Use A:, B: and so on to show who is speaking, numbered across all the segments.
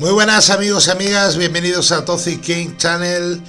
A: Muy buenas amigos y amigas, bienvenidos a Toxic King Channel.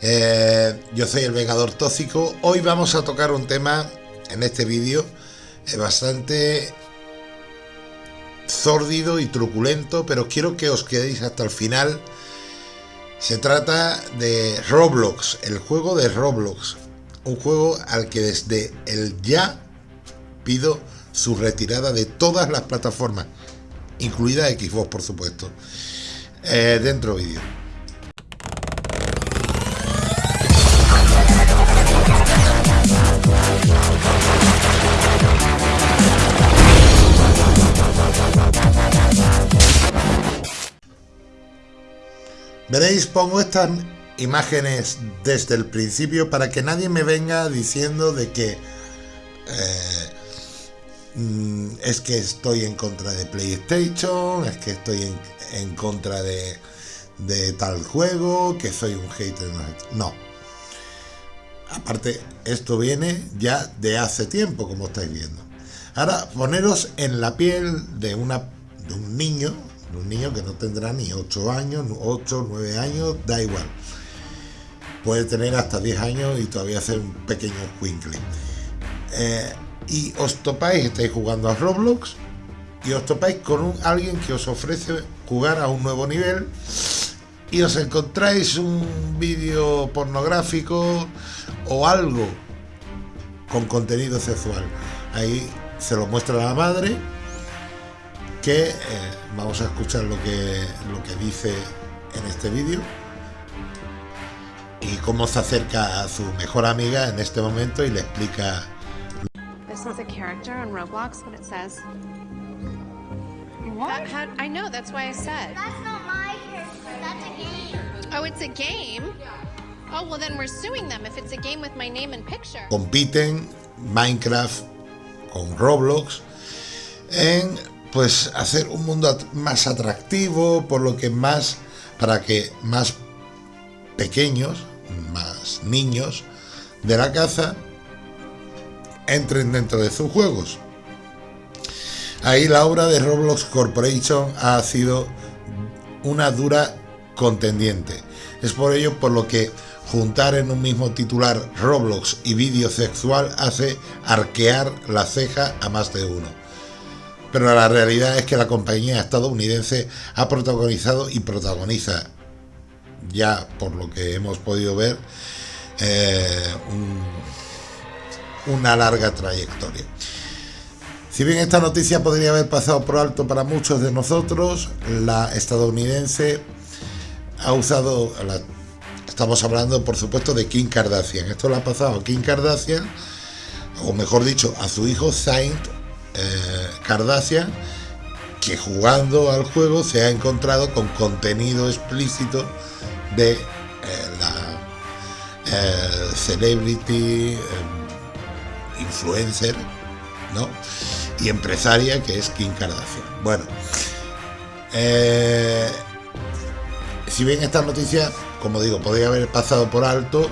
A: Eh, yo soy el Vengador Tóxico. Hoy vamos a tocar un tema en este vídeo eh, bastante sórdido y truculento, pero quiero que os quedéis hasta el final. Se trata de Roblox, el juego de Roblox. Un juego al que desde el ya pido su retirada de todas las plataformas, incluida Xbox por supuesto. Eh, dentro vídeo. Veréis, pongo estas imágenes desde el principio para que nadie me venga diciendo de que eh, mm, es que estoy en contra de PlayStation, es que estoy en, en contra de, tal juego, que soy un hater. No. Aparte, esto viene ya de hace tiempo, como estáis viendo. Ahora, poneros en la piel de, una, de un niño, de un niño que no tendrá ni 8 años, 8, 9 años, da igual. Puede tener hasta 10 años y todavía ser un pequeño quinkling. Eh, y os topáis, estáis jugando a Roblox, y os topáis con un, alguien que os ofrece jugar a un nuevo nivel y os encontráis un vídeo pornográfico o algo con contenido sexual. Ahí se lo muestra la madre que eh, vamos a escuchar lo que, lo que dice en este vídeo y cómo se acerca a su mejor amiga en este momento y le explica.
B: Roblox, What? That I know, that's why I said.
C: That's not my character, that's a game.
B: Oh, it's a game? Oh, well then we're suing them if it's a game with my name and picture.
A: Compiten Minecraft con Roblox en pues hacer un mundo más atractivo, por lo que más para que más pequeños, más niños de la caza entren dentro de sus juegos. Ahí la obra de Roblox Corporation ha sido una dura contendiente. Es por ello por lo que juntar en un mismo titular Roblox y vídeo sexual hace arquear la ceja a más de uno. Pero la realidad es que la compañía estadounidense ha protagonizado y protagoniza, ya por lo que hemos podido ver, eh, una larga trayectoria. Si bien esta noticia podría haber pasado por alto para muchos de nosotros, la estadounidense ha usado, estamos hablando por supuesto de Kim Kardashian, esto lo ha pasado a Kim Kardashian, o mejor dicho, a su hijo Saint eh, Kardashian, que jugando al juego se ha encontrado con contenido explícito de eh, la eh, celebrity influencer, ¿no? y empresaria que es Kim Kardashian. Bueno, eh, si bien esta noticia, como digo, podría haber pasado por alto,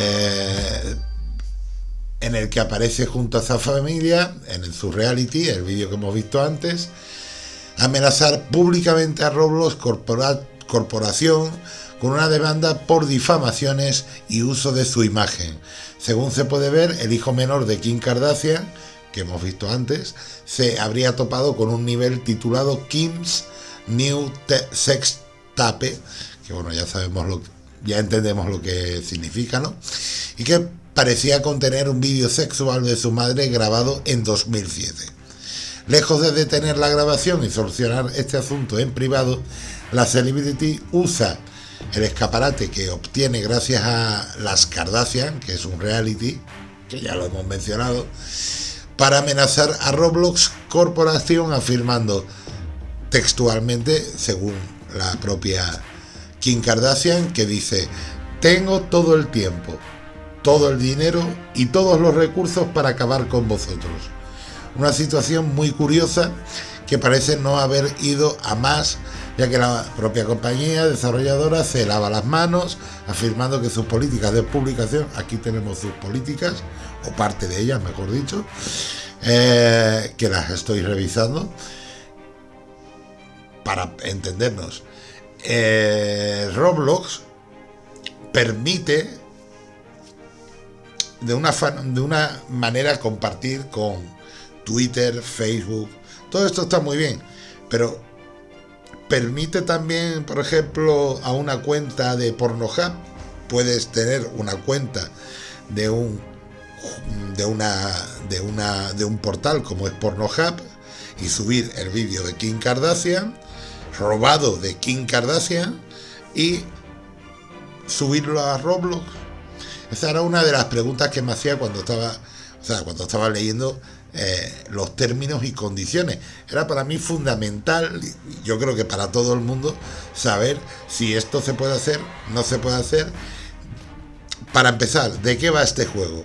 A: eh, en el que aparece junto a esa familia, en el Surreality, el vídeo que hemos visto antes, amenazar públicamente a Roblox Corporación con una demanda por difamaciones y uso de su imagen. Según se puede ver, el hijo menor de Kim Kardashian, que hemos visto antes, se habría topado con un nivel titulado Kim's New Sex Tape, que bueno, ya sabemos lo ya entendemos lo que significa, ¿no? Y que parecía contener un vídeo sexual de su madre grabado en 2007. Lejos de detener la grabación y solucionar este asunto en privado, la celebrity usa el escaparate que obtiene gracias a las Kardashian, que es un reality, que ya lo hemos mencionado, para amenazar a Roblox Corporation afirmando textualmente, según la propia Kim Kardashian, que dice, tengo todo el tiempo, todo el dinero y todos los recursos para acabar con vosotros. Una situación muy curiosa que parece no haber ido a más, ya que la propia compañía desarrolladora se lava las manos, afirmando que sus políticas de publicación, aquí tenemos sus políticas, o parte de ellas, mejor dicho, eh, que las estoy revisando, para entendernos, eh, Roblox permite de una, de una manera compartir con Twitter, Facebook, todo esto está muy bien, pero permite también, por ejemplo, a una cuenta de Pornhub, puedes tener una cuenta de un de una de una de un portal como es Pornhub y subir el vídeo de Kim Kardashian robado de Kim Kardashian y subirlo a Roblox. Esa era una de las preguntas que me hacía cuando estaba, o sea, cuando estaba leyendo eh, los términos y condiciones. Era para mí fundamental, yo creo que para todo el mundo, saber si esto se puede hacer, no se puede hacer. Para empezar, ¿de qué va este juego?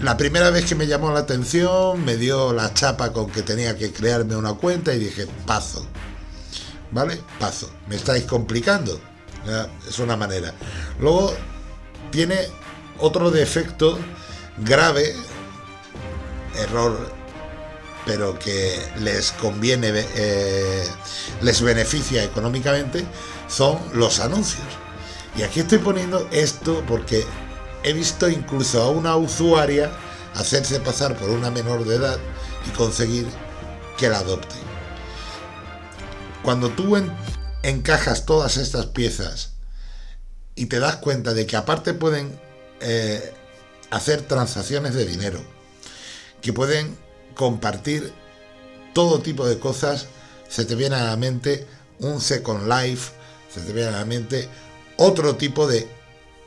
A: La primera vez que me llamó la atención, me dio la chapa con que tenía que crearme una cuenta y dije, paso. ¿Vale? Paso. Me estáis complicando. Es una manera. Luego tiene otro defecto grave, error, pero que les conviene, eh, les beneficia económicamente, son los anuncios. Y aquí estoy poniendo esto porque he visto incluso a una usuaria hacerse pasar por una menor de edad y conseguir que la adopte. Cuando tú encajas todas estas piezas y te das cuenta de que aparte pueden eh, hacer transacciones de dinero, que pueden compartir todo tipo de cosas, se te viene a la mente un Second Life, se te viene a la mente otro tipo de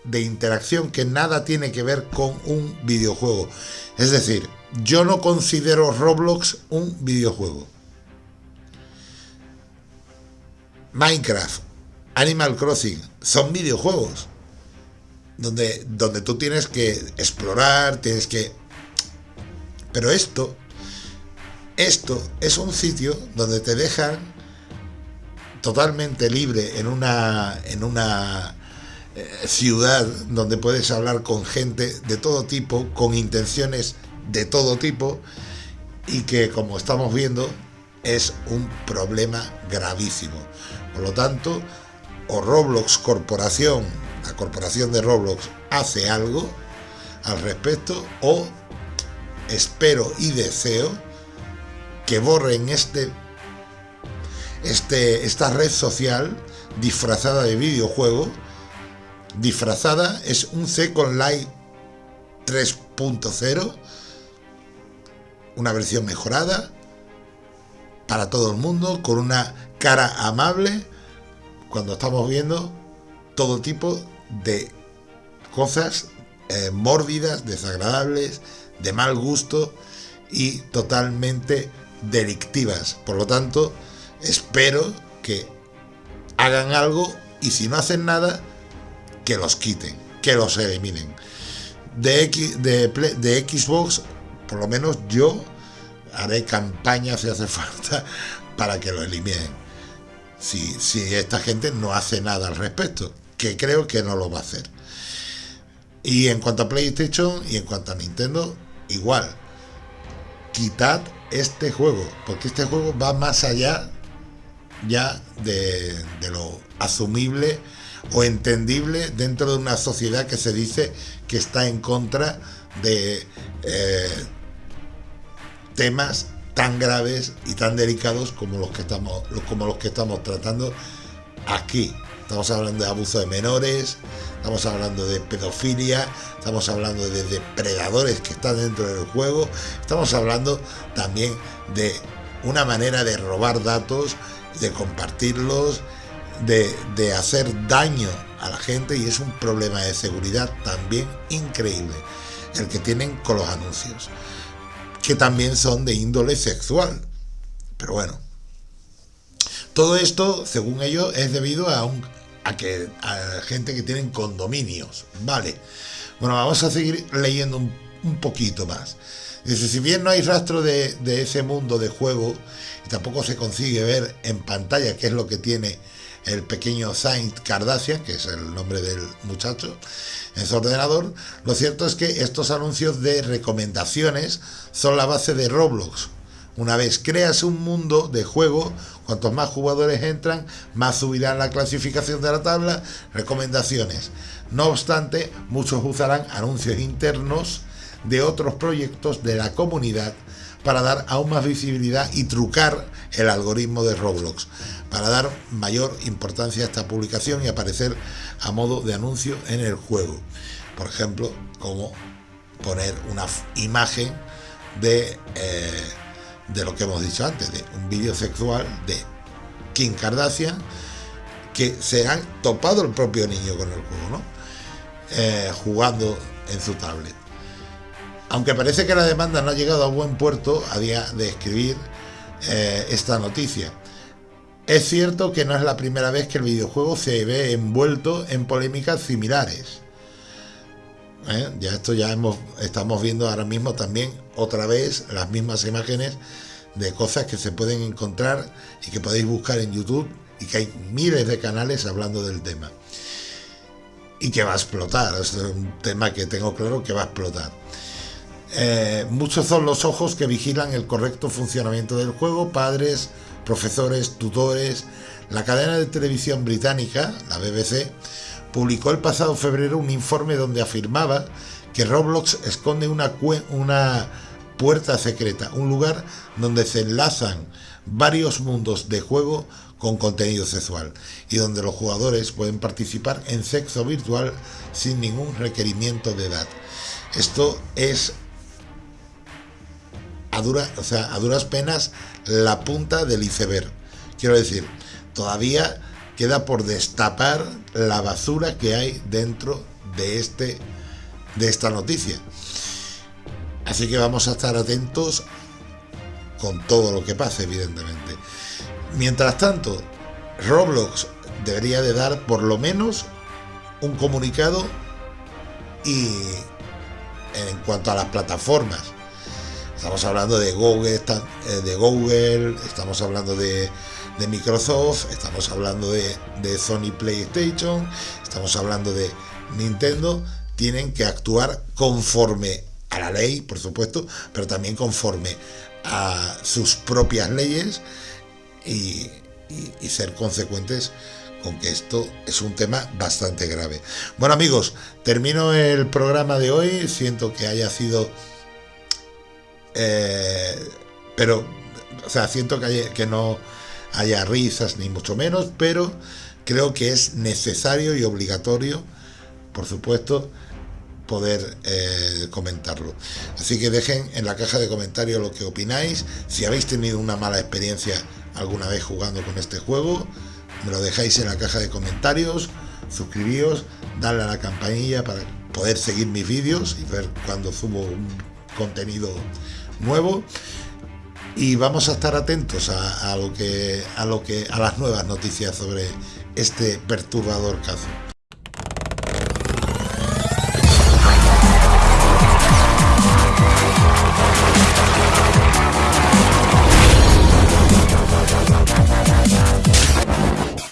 A: de interacción que nada tiene que ver con un videojuego. Es decir, yo no considero Roblox un videojuego. Minecraft, Animal Crossing, son videojuegos. Donde, donde tú tienes que explorar, tienes que... Pero esto, esto es un sitio donde te dejan totalmente libre en una, en una eh, ciudad donde puedes hablar con gente de todo tipo, con intenciones de todo tipo y que como estamos viendo es un problema gravísimo. Por lo tanto, o Roblox Corporación, la corporación de Roblox hace algo al respecto o espero y deseo que borren este, este, esta red social disfrazada de videojuego. Disfrazada es un Second Life 3.0, una versión mejorada para todo el mundo, con una cara amable, cuando estamos viendo todo tipo de cosas eh, mórbidas, desagradables, de mal gusto y totalmente delictivas. Por lo tanto, espero que hagan algo y si no hacen nada, que los quiten, que los eliminen. De, de, de Xbox, por lo menos yo haré campaña si hace falta para que lo eliminen. Si, si esta gente no hace nada al respecto, que creo que no lo va a hacer. Y en cuanto a PlayStation y en cuanto a Nintendo, igual. Quitad este juego, porque este juego va más allá ya de, lo asumible o entendible dentro de una sociedad que se dice que está en contra de eh, temas tan graves y tan delicados como los que estamos como los que estamos tratando aquí estamos hablando de abuso de menores estamos hablando de pedofilia estamos hablando de depredadores que están dentro del juego estamos hablando también de una manera de robar datos de compartirlos de, hacer daño a la gente y es un problema de seguridad también increíble el que tienen con los anuncios, que también son de índole sexual. Pero bueno, todo esto, según ellos, es debido a, un, que gente que tienen condominios. Vale. Bueno, vamos a seguir leyendo un, poquito más. Dice, si bien no hay rastro de, ese mundo de juego, y tampoco se consigue ver en pantalla qué es lo que tiene el pequeño Saint Kardashian, que es el nombre del muchacho, en su ordenador, lo cierto es que estos anuncios de recomendaciones son la base de Roblox. Una vez creas un mundo de juego Cuantos más jugadores entran, más subirán la clasificación de la tabla. Recomendaciones. No obstante, muchos usarán anuncios internos de otros proyectos de la comunidad para dar aún más visibilidad y trucar el algoritmo de Roblox, para dar mayor importancia a esta publicación y aparecer a modo de anuncio en el juego. Por ejemplo, como poner una imagen de, eh, de lo que hemos dicho antes, de un vídeo sexual de Kim Kardashian que se han topado el propio niño con el juego, ¿no? Eh, jugando en su tablet. Aunque parece que la demanda no ha llegado a buen puerto a día de escribir eh, esta noticia. Es cierto que no es la primera vez que el videojuego se ve envuelto en polémicas similares. ¿Eh? Ya esto ya hemos, estamos viendo ahora mismo también otra vez las mismas imágenes de cosas que se pueden encontrar y que podéis buscar en YouTube y que hay miles de canales hablando del tema. Y que va a explotar, es un tema que tengo claro que va a explotar. Eh, muchos son los ojos que vigilan el correcto funcionamiento del juego, padres, profesores, tutores. La cadena de televisión británica, la BBC, publicó el pasado febrero un informe donde afirmaba que Roblox esconde una, puerta secreta, un lugar donde se enlazan varios mundos de juego con contenido sexual y donde los jugadores pueden participar en sexo virtual sin ningún requerimiento de edad. Esto es a, a duras penas la punta del iceberg. Quiero decir, todavía queda por destapar la basura que hay dentro de, este, de esta noticia. Así que vamos a estar atentos con todo lo que pase, evidentemente. Mientras tanto, Roblox debería de dar por lo menos un comunicado y en cuanto a las plataformas. Estamos hablando de Google, eh, de Google, estamos hablando de de Microsoft, estamos hablando de, Sony PlayStation, estamos hablando de Nintendo, tienen que actuar conforme a la ley, por supuesto, pero también conforme a sus propias leyes y, ser consecuentes con que esto es un tema bastante grave. Bueno amigos, termino el programa de hoy, siento que haya sido... Eh, pero, o sea, siento que, que no haya risas ni mucho menos, pero creo que es necesario y obligatorio, por supuesto, poder eh, comentarlo. Así que dejen en la caja de comentarios lo que opináis. Si habéis tenido una mala experiencia alguna vez jugando con este juego, me lo dejáis en la caja de comentarios. Suscribíos, darle a la campanilla para poder seguir mis vídeos y ver cuando subo un contenido nuevo y vamos a estar atentos a, lo que a lo que a las nuevas noticias sobre este perturbador caso.